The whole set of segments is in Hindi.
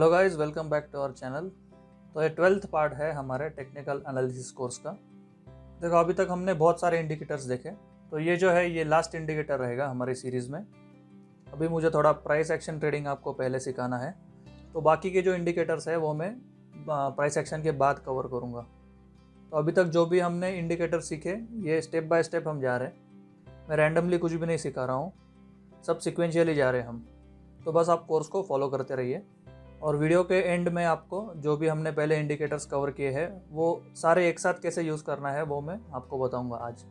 Hello guys welcome back to our channel तो ये ट्वेल्थ पार्ट है हमारे टेक्निकल एनालिसिस कोर्स का। देखो, अभी तक हमने बहुत सारे इंडिकेटर्स देखे। तो ये जो है, ये लास्ट इंडिकेटर रहेगा हमारी सीरीज़ में। अभी मुझे थोड़ा प्राइस एक्शन ट्रेडिंग आपको पहले सिखाना है। तो बाकी के जो इंडिकेटर्स है, वो मैं प्राइस एक्शन के बाद कवर करूँगा। तो अभी तक जो भी हमने इंडिकेटर सीखे, ये स्टेप बाय स्टेप हम जा रहे हैं। मैं रैंडमली कुछ भी नहीं सिखा रहा हूँ। सब सिक्वेंशियली जा रहे हैं हम। तो बस आप कोर्स को फॉलो करते रहिए। और वीडियो के एंड में आपको जो भी हमने पहले इंडिकेटर्स कवर किए हैं, वो सारे एक साथ कैसे यूज़ करना है, वो मैं आपको बताऊँगा आज।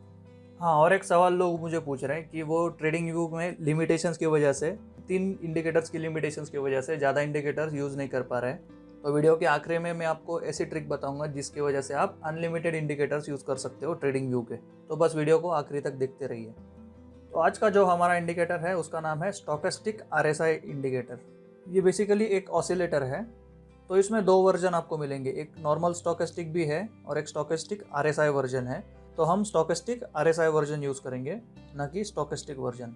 हाँ और एक सवाल लोग मुझे पूछ रहे हैं कि वो ट्रेडिंग व्यू में लिमिटेशंस की वजह से, तीन इंडिकेटर्स की लिमिटेशंस की वजह से ज़्यादा इंडिकेटर्स यूज़ नहीं कर पा रहे तो वीडियो के आखिरी में मैं आपको ऐसी ट्रिक बताऊँगा जिसकी वजह से आप अनलिमिटेड इंडिकेटर्स यूज़ कर सकते हो ट्रेडिंग व्यू के। तो बस वीडियो को आखिरी तक देखते रहिए। तो आज का जो हमारा इंडिकेटर है, उसका नाम है स्टोकेस्टिक आर इंडिकेटर ये बेसिकली एक ऑसिलेटर है। तो इसमें दो वर्जन आपको मिलेंगे। एक नॉर्मल स्टोकेस्टिक भी है और एक स्टोकेस्टिक आर वर्जन है। तो हम स्टोकेस्टिक आर वर्जन यूज़ करेंगे, न कि स्टोकेस्टिक वर्जन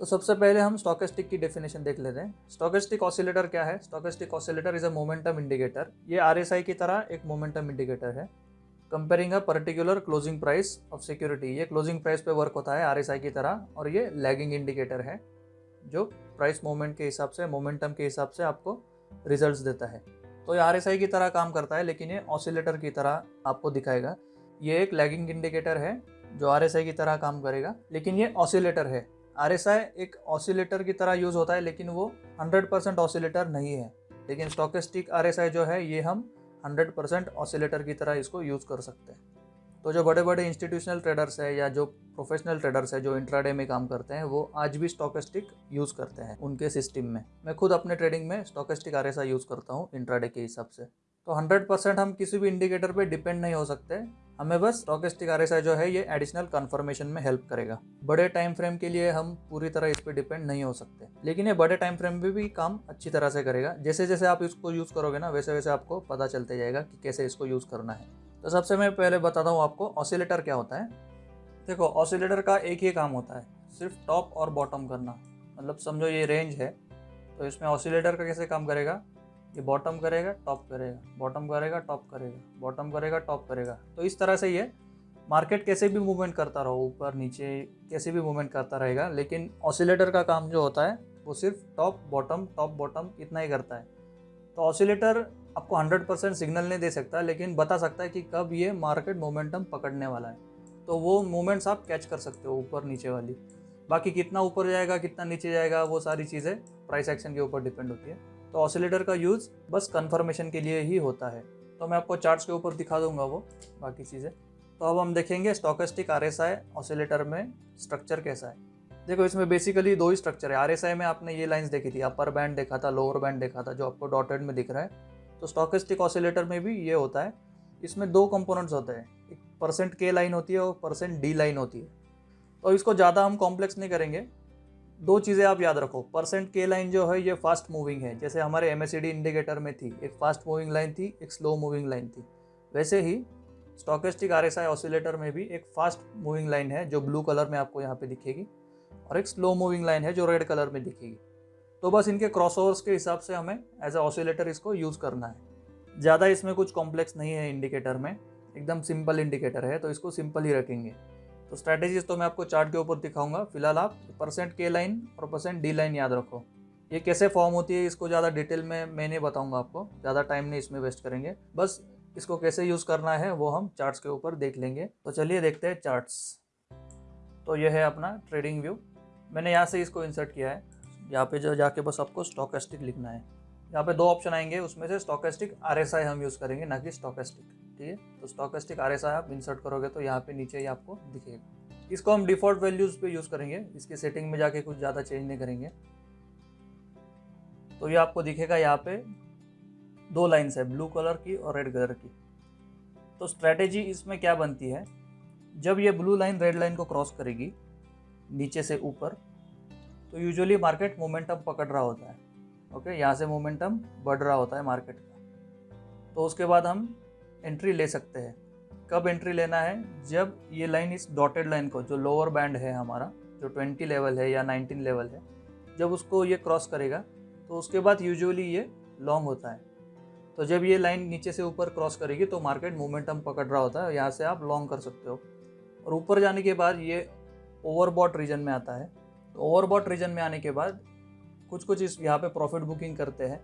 तो सबसे पहले हम स्टोकेस्टिक की डेफिनेशन देख लेते हैं। स्टोकेस्टिक ऑसिलेटर क्या है? Stochastic oscillator is a momentum indicator ये आरएसआई की तरह एक मोमेंटम इंडिकेटर है। Comparing a particular closing price of security ये क्लोजिंग प्राइस पे वर्क होता है आरएसआई की तरह और ये लैगिंग इंडिकेटर है। जो प्राइस मूवमेंट के हिसाब से मोमेंटम के हिसाब से आपको रिजल्ट्स देता है। तो ये आरएसआई की तरह काम करता है, लेकिन ये ऑसिलेटर की तरह आपको दिखाएगा। ये एक लैगिंग इंडिकेटर है, जो आरएसआई की तरह काम करेगा, लेकिन ये ऑसिलेटर है। आरएसआई एक ऑसिलेटर की तरह यूज़ होता है, लेकिन वो 100% परसेंट ऑसिलेटर नहीं है। लेकिन स्टोकेस्टिक आर जो है, ये हम 100% परसेंट ऑसिलेटर की तरह इसको यूज़ कर सकते हैं। तो जो बड़े बड़े इंस्टीट्यूशनल ट्रेडर्स है या जो प्रोफेशनल ट्रेडर्स है, जो इंट्राडे में काम करते हैं, वो आज भी स्टॉकस्टिक यूज़ करते हैं उनके सिस्टम में। मैं खुद अपने ट्रेडिंग में स्टॉकस्टिक आर यूज़ करता हूँ इंट्राडे के हिसाब से। तो 100 परसेंट हम किसी भी इंडिकेटर पे डिपेंड नहीं हो सकते। हमें बस स्टॉकेस्टिक आर जो है, ये एडिशनल कन्फर्मेशन में हेल्प करेगा। बड़े टाइम फ्रेम के लिए हम पूरी तरह इस पर डिपेंड नहीं हो सकते। लेकिन ये बड़े टाइम फ्रेम में भी काम अच्छी तरह से करेगा। जैसे जैसे आप इसको यूज़ करोगे ना वैसे वैसे आपको पता चलते जाएगा कि कैसे इसको यूज़ करना है। तो सबसे मैं पहले बताता हूँ आपको ऑसिलेटर क्या होता है। देखो ऑसिलेटर का एक ही काम होता है, सिर्फ़ टॉप और बॉटम करना। मतलब समझो ये रेंज है तो इसमें ऑसिलेटर का कैसे काम करेगा? ये बॉटम करेगा टॉप करेगा। बॉटम करेगा टॉप करेगा। बॉटम करेगा टॉप करेगा। तो इस तरह से ये मार्केट कैसे भी मूवमेंट करता रहो, ऊपर, नीचे, कैसे भी मूवमेंट करता रहेगा, लेकिन ऑसिलेटर का काम जो होता है, वो सिर्फ़ टॉप बॉटम टॉप बॉटम इतना ही करता है। तो ऑसिलेटर आपको 100 परसेंट सिग्नल नहीं दे सकता, लेकिन बता सकता है कि कब ये मार्केट मोमेंटम पकड़ने वाला है। तो वो मोमेंट्स आप कैच कर सकते हो ऊपर नीचे वाली। बाकी कितना ऊपर जाएगा, कितना नीचे जाएगा, वो सारी चीज़ें प्राइस एक्शन के ऊपर डिपेंड होती है। तो ऑसिलेटर का यूज़ बस कन्फर्मेशन के लिए ही होता है। तो मैं आपको चार्ट्स के ऊपर दिखा दूँगा वो, बाकी चीज़ें। तो अब हम देखेंगे stochastic R S I oscillator में स्ट्रक्चर कैसा है। देखो, इसमें बेसिकली दो ही स्ट्रक्चर है। आर एस आई में आपने ये लाइंस देखी थी अपर बैंड देखा था लोअर बैंड देखा था, जो आपको डॉटेड में दिख रहा है। तो स्टॉकिस्टिक ऑसिलेटर में भी ये होता है। इसमें दो कंपोनेंट्स होते हैं। एक परसेंट के लाइन होती है और परसेंट डी लाइन होती है। तो इसको ज़्यादा हम कॉम्प्लेक्स नहीं करेंगे। दो चीज़ें आप याद रखो। परसेंट के लाइन जो है, ये फास्ट मूविंग है। जैसे हमारे एमएससीडी इंडिकेटर में थी। एक फास्ट मूविंग लाइन थी, एक स्लो मूविंग लाइन थी। वैसे ही स्टॉकेस्टिक आर एस ऑसिलेटर में भी एक फास्ट मूविंग लाइन है, जो ब्लू कलर में आपको यहाँ पे दिखेगी। और एक स्लो मूविंग लाइन है, जो रेड कलर में दिखेगी। तो बस इनके क्रॉसओवर्स के हिसाब से हमें एज ए ऑसिलेटर इसको यूज़ करना है। ज़्यादा इसमें कुछ कॉम्प्लेक्स नहीं है इंडिकेटर में, एकदम सिंपल इंडिकेटर है तो इसको सिंपल ही रखेंगे। तो स्ट्रैटेजीज तो मैं आपको चार्ट के ऊपर दिखाऊँगा। फ़िलहाल आप परसेंट के लाइन और परसेंट डी लाइन याद रखो। ये कैसे फॉर्म होती है इसको ज़्यादा डिटेल में मैं नहीं बताऊँगा आपको। ज़्यादा टाइम नहीं इसमें वेस्ट करेंगे। बस इसको कैसे यूज़ करना है वो हम चार्ट्स के ऊपर देख लेंगे। तो चलिए देखते हैं चार्ट्स तो ये है अपना ट्रेडिंग व्यू मैंने यहाँ से इसको इंसर्ट किया है। यहाँ पे जो जाके बस आपको स्टोकेस्टिक लिखना है। यहाँ पे दो ऑप्शन आएँगे, उसमें से स्टोकेस्टिक आर हम यूज़ करेंगे, ना कि स्टोकेस्टिक ठीक है? तो स्टोकेस्टिक आर आप इंसर्ट करोगे तो यहाँ पे नीचे ही आपको दिखेगा। इसको हम डिफ़ॉल्ट वैल्यूज़ पे यूज़ करेंगे, इसकी सेटिंग में जाके कुछ ज़्यादा चेंज नहीं करेंगे। तो ये आपको दिखेगा यहाँ पे दो लाइन्स है ब्लू कलर की और रेड कलर की। तो स्ट्रैटेजी इसमें क्या बनती है? जब ये ब्लू लाइन रेड लाइन को क्रॉस करेगी, नीचे से ऊपर तो यूजुअली मार्केट मोमेंटम पकड़ रहा होता है। ओके यहाँ से मोमेंटम बढ़ रहा होता है मार्केट का। तो उसके बाद हम एंट्री ले सकते हैं। कब एंट्री लेना है? जब ये लाइन इस डॉटेड लाइन को, जो लोअर बैंड है हमारा, जो 20 लेवल है या 19 लेवल है, जब उसको ये क्रॉस करेगा तो उसके बाद यूजुअली ये लॉन्ग होता है। तो जब ये लाइन नीचे से ऊपर क्रॉस करेगी तो मार्केट मोमेंटम पकड़ रहा होता है। यहाँ से आप लॉन्ग कर सकते हो। और ऊपर जाने के बाद ये ओवरबॉट रीजन में आता है। तो ओवरबॉट रीजन में आने के बाद कुछ कुछ इस यहाँ पे प्रॉफिट बुकिंग करते हैं,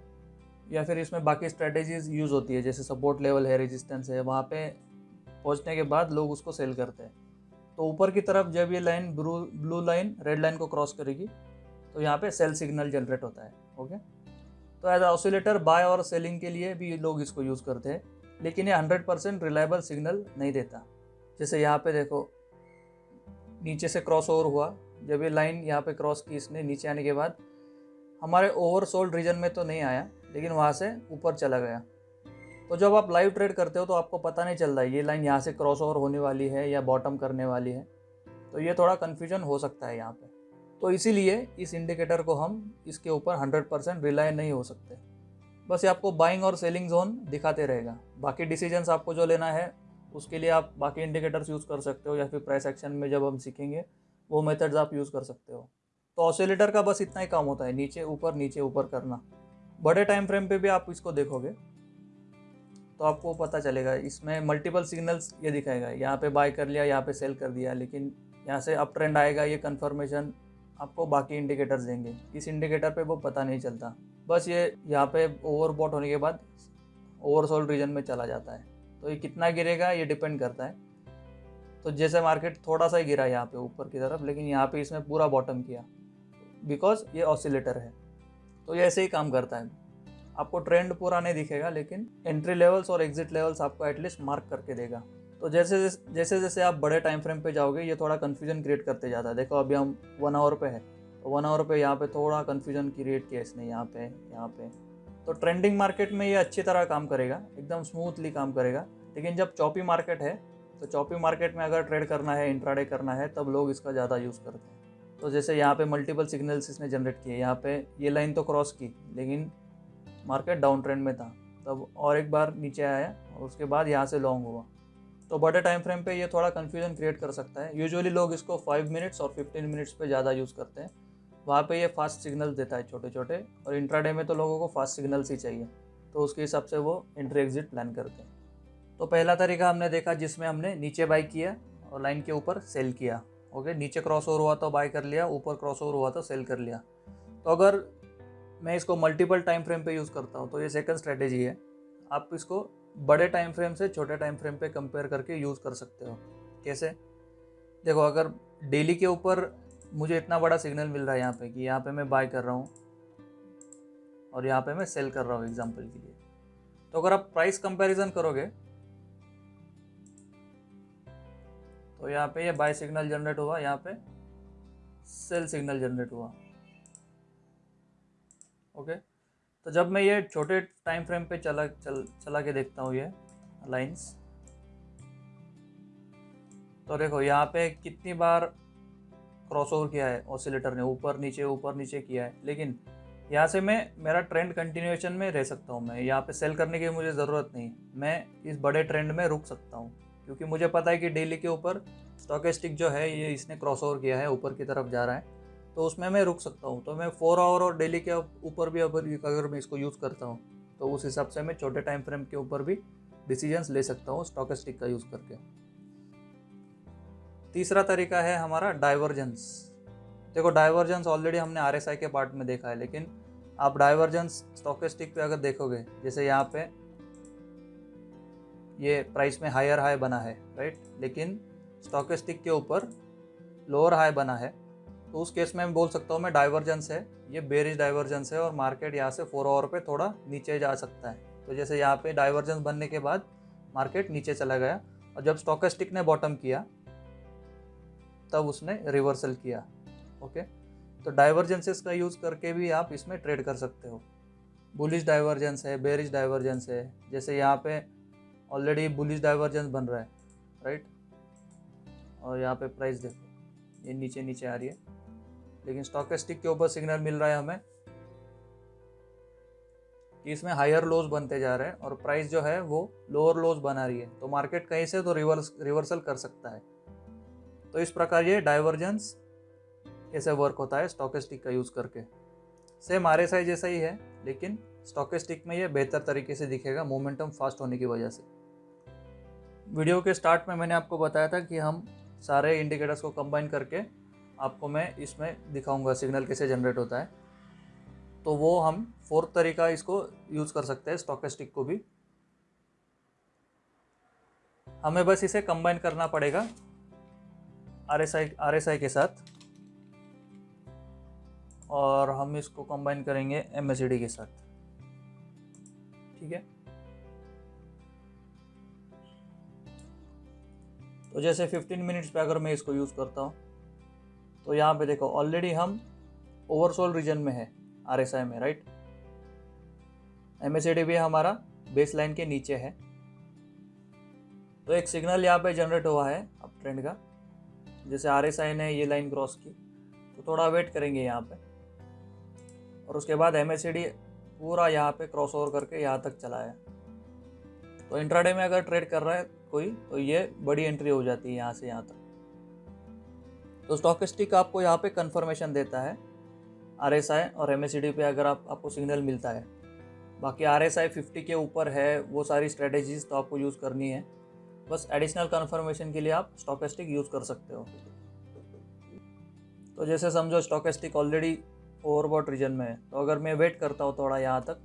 या फिर इसमें बाकी स्ट्रेटेजीज यूज़ होती है, जैसे सपोर्ट लेवल है रेजिस्टेंस है, वहाँ पे पहुँचने के बाद लोग उसको सेल करते हैं। तो ऊपर की तरफ़ जब ये line blue blue line red line को क्रॉस करेगी तो यहाँ पे सेल सिग्नल जनरेट होता है ओके तो एज ऑसिलेटर बाय और सेलिंग के लिए भी लोग इसको यूज़ करते हैं, लेकिन ये हंड्रेड परसेंट रिलायबल सिग्नल नहीं देता। जैसे यहाँ पे देखो, नीचे से क्रॉस ओवर हुआ जब ये लाइन यहाँ पे क्रॉस की इसने नीचे आने के बाद, हमारे ओवरसोल्ड रीजन में तो नहीं आया, लेकिन वहाँ से ऊपर चला गया। तो जब आप लाइव ट्रेड करते हो तो आपको पता नहीं चल रहा ये लाइन यहाँ से क्रॉस ओवर होने वाली है या बॉटम करने वाली है। तो ये थोड़ा कन्फ्यूज़न हो सकता है यहाँ पे। तो इसीलिए इस इंडिकेटर को हम इसके ऊपर 100 परसेंट रिलाय नहीं हो सकते। बस ये आपको बाइंग और सेलिंग जोन दिखाते रहेगा। बाकी डिसीजंस आपको जो लेना है, उसके लिए आप बाकी इंडिकेटर्स यूज़ कर सकते हो या फिर प्राइस एक्शन में जब हम सीखेंगे वो मेथड्स आप यूज़ कर सकते हो। तो ऑसिलेटर का बस इतना ही काम होता है, नीचे ऊपर नीचे ऊपर करना। बड़े टाइम फ्रेम पे भी आप इसको देखोगे तो आपको पता चलेगा। इसमें मल्टीपल सिग्नल्स ये दिखाएगा। यहाँ पे बाय कर लिया, यहाँ पे सेल कर दिया, लेकिन यहाँ से अप ट्रेंड आएगा, ये कन्फर्मेशन आपको बाकी इंडिकेटर्स देंगे। इस इंडिकेटर पे वो पता नहीं चलता। बस ये यहाँ पे ओवरबॉट होने के बाद ओवरसोल्ड रीजन में चला जाता है। तो ये कितना गिरेगा, ये डिपेंड करता है। तो जैसे मार्केट थोड़ा सा ही गिरा यहाँ पे ऊपर की तरफ़, लेकिन यहाँ पे इसने पूरा बॉटम किया। बिकॉज़ ये ऑसिलेटर है। तो ये ऐसे ही काम करता है। आपको ट्रेंड पूरा नहीं दिखेगा, लेकिन एंट्री लेवल्स और एग्जिट लेवल्स आपको एटलीस्ट मार्क करके देगा। तो जैसे जैसे जैसे आप बड़े टाइम फ्रेम पे जाओगे, ये थोड़ा कन्फ्यूज़न क्रिएट करते जाता है। देखो, अभी हम वन आवर पे है। तो वन आवर पे यहाँ पे थोड़ा कन्फ्यूज़न क्रिएट किया इसने यहाँ पे यहाँ पे। तो ट्रेंडिंग मार्केट में ये अच्छी तरह काम करेगा। एकदम स्मूथली काम करेगा। लेकिन जब चौपी मार्केट है तो चौपी मार्केट में अगर ट्रेड करना है इंट्राडे करना है, तब लोग इसका ज़्यादा यूज़ करते हैं। तो जैसे यहाँ पे मल्टीपल सिग्नल्स इसने जनरेट किए, यहाँ पे ये लाइन तो क्रॉस की, लेकिन मार्केट डाउन ट्रेंड में था। तब और एक बार नीचे आया और उसके बाद यहाँ से लॉन्ग हुआ। तो बड़े टाइम फ्रेम पे ये थोड़ा कन्फ्यूज़न क्रिएट कर सकता है। यूजुअली लोग इसको फाइव मिनट्स और फिफ्टीन मिनट्स पे ज़्यादा यूज़ करते हैं। वहाँ पे ये फास्ट सिग्नल्स देता है छोटे छोटे और इंट्राडे में तो लोगों को फास्ट सिग्नल्स ही चाहिए। तो उसके हिसाब से वो एंट्री एग्जिट प्लान करते हैं। तो पहला तरीका हमने देखा जिसमें हमने नीचे बाई किया और लाइन के ऊपर सेल किया। ओके, नीचे क्रॉस ओवर हुआ तो बाय कर लिया, ऊपर क्रॉस ओवर हुआ तो सेल कर लिया। तो अगर मैं इसको मल्टीपल टाइम फ्रेम पे यूज़ करता हूँ तो ये सेकंड स्ट्रेटेजी है। आप इसको बड़े टाइम फ्रेम से छोटे टाइम फ्रेम पे कंपेयर करके यूज़ कर सकते हो। कैसे? देखो, अगर डेली के ऊपर मुझे इतना बड़ा सिग्नल मिल रहा है यहाँ पे कि यहाँ पे मैं बाय कर रहा हूँ और यहाँ पे मैं सेल कर रहा हूँ एग्ज़ाम्पल के लिए। तो अगर आप प्राइस कंपैरिजन करोगे तो यहाँ पे ये बाय सिग्नल जनरेट हुआ, यहाँ पे सेल सिग्नल जनरेट हुआ। ओके तो जब मैं ये छोटे टाइम फ्रेम पे चला, चल, चला के देखता हूँ ये लाइंस तो देखो यहाँ पे कितनी बार क्रॉस ओवर किया है ऑसिलेटर ने, ऊपर, नीचे ऊपर, नीचे किया है। लेकिन यहाँ से मैं, मेरा ट्रेंड कंटिन्यूएशन में रह सकता हूँ मैं। यहाँ पे सेल करने की मुझे ज़रूरत नहीं। मैं इस बड़े ट्रेंड में रुक सकता हूँ। क्योंकि मुझे पता है कि डेली के ऊपर स्टॉकेस्टिक जो है, ये इसने क्रॉस ओवर किया है, ऊपर की तरफ़ जा रहा है। तो उसमें मैं रुक सकता हूँ। तो मैं फोर आवर और डेली के ऊपर भी अगर अगर मैं इसको यूज़ करता हूँ तो उस हिसाब से मैं छोटे टाइम फ्रेम के ऊपर भी डिसीजंस ले सकता हूँ स्टॉकेस्टिक का यूज़ करके। तीसरा तरीका है हमारा डाइवर्जेंस देखो डाइवर्जेंस ऑलरेडी हमने आरएसआई के पार्ट में देखा है, लेकिन आप डाइवर्जेंस स्टॉकेस्टिक पे अगर देखोगे, जैसे यहाँ पे ये प्राइस में हायर हाई बना है राइट लेकिन स्टॉकेस्टिक के ऊपर लोअर हाई बना है। तो उस केस में मैं बोल सकता हूँ, मैं डाइवर्जेंस है, ये बेरिज डाइवर्जेंस है और मार्केट यहाँ से फोर आवर पे थोड़ा नीचे जा सकता है। तो जैसे यहाँ पे डाइवर्जेंस बनने के बाद मार्केट नीचे चला गया और जब स्टॉकेस्टिक ने बॉटम किया, तब उसने रिवर्सल किया ओके तो डाइवर्जेंसेस का यूज़ करके भी आप इसमें ट्रेड कर सकते हो। बुलिश डाइवर्जेंस है बेरिज डाइवर्जेंस है, जैसे यहाँ पे ऑलरेडी बुलिश डाइवर्जेंस बन रहा है राइट और यहाँ पे प्राइस देखो, ये नीचे नीचे आ रही है, लेकिन स्टॉकेस्टिक के ऊपर सिग्नल मिल रहा है हमें कि इसमें हायर लोज बनते जा रहे हैं और प्राइस जो है वो लोअर लोज बना रही है। तो मार्केट कहीं से तो रिवर्स रिवर्सल कर सकता है। तो इस प्रकार ये डाइवर्जेंस ऐसे वर्क होता है स्टॉकेस्टिक का यूज़ करके। सेम आर एस आई जैसा ही है, लेकिन स्टॉकेस्टिक में ये बेहतर तरीके से दिखेगा मोमेंटम फास्ट होने की वजह से। वीडियो के स्टार्ट में मैंने आपको बताया था कि हम सारे इंडिकेटर्स को कंबाइन करके आपको मैं इसमें दिखाऊँगा सिग्नल कैसे जनरेट होता है। तो वो हम फोर्थ तरीका इसको यूज़ कर सकते हैं स्टॉकेस्टिक को भी। हमें बस इसे कंबाइन करना पड़ेगा R S I R S I के साथ। और हम इसको कंबाइन करेंगे एम के साथ। ठीक है? तो जैसे 15 मिनट्स पे अगर मैं इसको यूज़ करता हूँ तो यहाँ पे देखो ऑलरेडी हम ओवरसोल रीजन में है आर एस में राइट एम एस भी हमारा बेस लाइन के नीचे है। तो एक सिग्नल यहाँ पे जनरेट हुआ है, अब ट्रेंड का। जैसे आर एस ने ये लाइन क्रॉस की तो थोड़ा वेट करेंगे यहाँ पे। और उसके बाद एमएससीडी पूरा यहाँ पे क्रॉस ओवर करके यहाँ तक चला है। तो इंट्राडे में अगर ट्रेड कर रहा है कोई तो ये बड़ी एंट्री हो जाती है यहाँ से यहाँ तक। तो स्टॉकिस्टिक आपको यहाँ पे कंफर्मेशन देता है आर एस आई और एम एस सी डी पे अगर आप, आपको सिग्नल मिलता है। बाकी आर एस आई फिफ्टी के ऊपर है, वो सारी स्ट्रेटेजीज तो आपको यूज़ करनी है। बस एडिशनल कन्फर्मेशन के लिए आप स्टॉकेस्टिक यूज़ कर सकते हो। तो जैसे समझो स्टॉकेस्टिक ऑलरेडी ओवरबॉट रीजन में है तो अगर मैं वेट करता हूँ थोड़ा यहाँ तक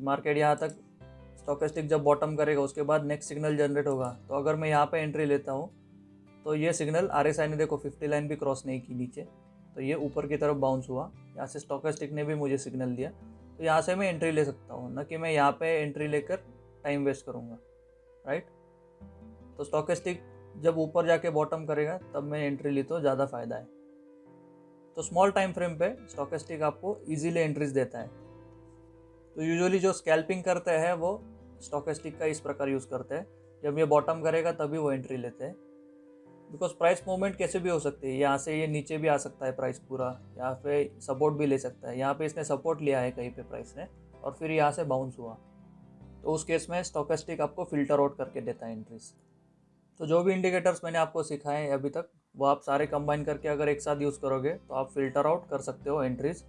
मार्केट यहाँ तक स्टॉकेस्टिक जब बॉटम करेगा, उसके बाद नेक्स्ट सिग्नल जनरेट होगा। तो अगर मैं यहाँ पे एंट्री लेता हूँ तो ये सिग्नल आर एस ने देखो फिफ्टी लाइन भी क्रॉस नहीं की नीचे। तो ये ऊपर की तरफ़ बाउंस हुआ। यहाँ से स्टॉकेस्टिक ने भी मुझे सिग्नल दिया। तो यहाँ से मैं एंट्री ले सकता हूँ, न कि मैं यहाँ पे एंट्री लेकर टाइम वेस्ट करूँगा राइट तो स्टॉकेस्टिक जब ऊपर जाके बॉटम करेगा, तब मैं एंट्री ली तो ज़्यादा फ़ायदा है। तो स्मॉल टाइम फ्रेम पे स्टॉकेस्टिक आपको इजीली एंट्रीज देता है। तो यूजुअली जो स्कैल्पिंग करते हैं, वो स्टॉकेस्टिक का इस प्रकार यूज़ करते हैं। जब ये बॉटम करेगा, तभी वो एंट्री लेते हैं। बिकॉज़ प्राइस मूवमेंट कैसे भी हो सकती है, यहाँ से ये नीचे भी आ सकता है प्राइस पूरा, यहाँ पे सपोर्ट भी ले सकता है। यहाँ पे इसने सपोर्ट लिया है कहीं पे प्राइस ने, और फिर यहाँ से बाउंस हुआ। तो उस केस में स्टॉकेस्टिक आपको फ़िल्टर आउट करके देता है एंट्रीज तो जो भी इंडिकेटर्स मैंने आपको सिखाए हैं अभी तक, वो आप सारे कंबाइन करके अगर एक साथ यूज़ करोगे तो आप फ़िल्टर आउट कर सकते हो एंट्रीज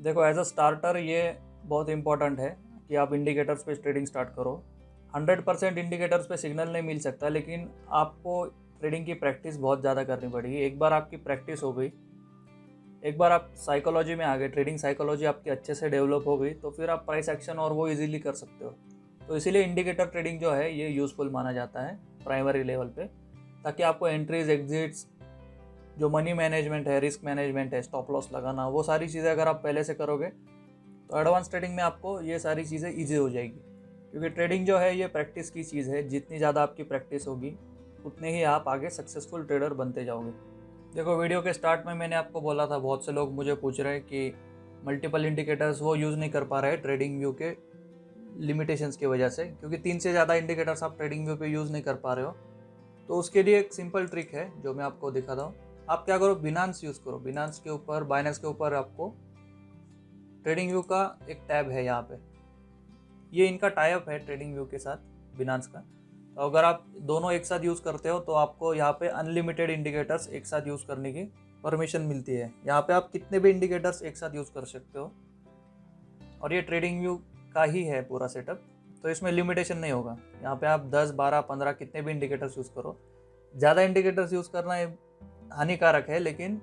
देखो एज अ स्टार्टर ये बहुत इंपॉर्टेंट है। कि आप इंडिकेटर्स पे ट्रेडिंग स्टार्ट करो। 100 परसेंट इंडिकेटर्स पे सिग्नल नहीं मिल सकता, लेकिन आपको ट्रेडिंग की प्रैक्टिस बहुत ज़्यादा करनी पड़ेगी। एक बार आपकी प्रैक्टिस हो गई, एक बार आप साइकोलॉजी में आ गए ट्रेडिंग साइकोलॉजी आपकी अच्छे से डेवलप हो गई तो फिर आप प्राइस एक्शन और वो इजीली कर सकते हो। तो इसीलिए इंडिकेटर ट्रेडिंग जो है, ये यूज़फुल माना जाता है प्राइमरी लेवल पे, ताकि आपको एंट्रीज एग्जिट्स जो मनी मैनेजमेंट है रिस्क मैनेजमेंट है स्टॉप लॉस लगाना, वो सारी चीज़ें अगर आप पहले से करोगे तो एडवांस ट्रेडिंग में आपको ये सारी चीज़ें ईजी हो जाएगी। क्योंकि ट्रेडिंग जो है, ये प्रैक्टिस की चीज़ है। जितनी ज़्यादा आपकी प्रैक्टिस होगी, उतने ही आप आगे सक्सेसफुल ट्रेडर बनते जाओगे। देखो वीडियो के स्टार्ट में मैंने आपको बोला था, बहुत से लोग मुझे पूछ रहे हैं कि मल्टीपल इंडिकेटर्स वो यूज़ नहीं कर पा रहे ट्रेडिंग व्यू के लिमिटेशंस की वजह से। क्योंकि तीन से ज़्यादा इंडिकेटर्स आप ट्रेडिंग व्यू पे यूज़ नहीं कर पा रहे हो। तो उसके लिए एक सिंपल ट्रिक है, जो मैं आपको दिखाता हूँ। आप क्या करो बिनांस यूज़ करो। बिनांस के ऊपर बाइनेंस के ऊपर आपको ट्रेडिंग व्यू का एक टैब है यहाँ पे। ये इनका टाइप है ट्रेडिंग व्यू के साथ बिनांस का। तो अगर आप दोनों एक साथ यूज़ करते हो तो आपको यहाँ पे अनलिमिटेड इंडिकेटर्स एक साथ यूज़ करने की परमिशन मिलती है। यहाँ पे आप कितने भी इंडिकेटर्स एक साथ यूज़ कर सकते हो। और ये ट्रेडिंग व्यू का ही है पूरा सेटअप तो इसमें लिमिटेशन नहीं होगा। यहाँ पे आप 10, 12, 15 कितने भी इंडिकेटर्स यूज़ करो। ज़्यादा इंडिकेटर्स यूज़ करना हानिकारक है लेकिन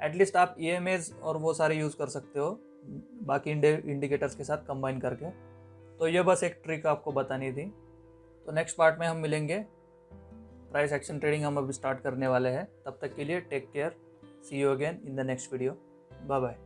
एटलीस्ट आप ई e और वो सारे यूज़ कर सकते हो। बाकी इंडिकेटर्स के साथ कंबाइन करके। तो ये बस एक ट्रिक आपको बतानी थी। तो नेक्स्ट पार्ट में हम मिलेंगे। प्राइस एक्शन ट्रेडिंग हम अभी स्टार्ट करने वाले हैं। तब तक के लिए take care see you again in the next video bye bye